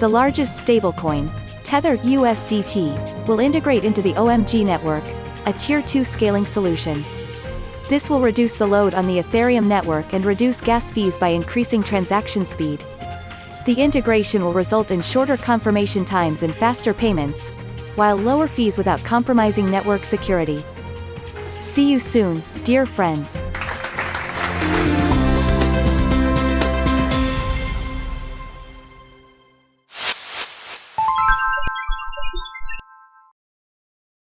The largest stablecoin, Tether USDT, will integrate into the OMG network, a Tier 2 scaling solution. This will reduce the load on the Ethereum network and reduce gas fees by increasing transaction speed. The integration will result in shorter confirmation times and faster payments, while lower fees without compromising network security. See you soon, dear friends.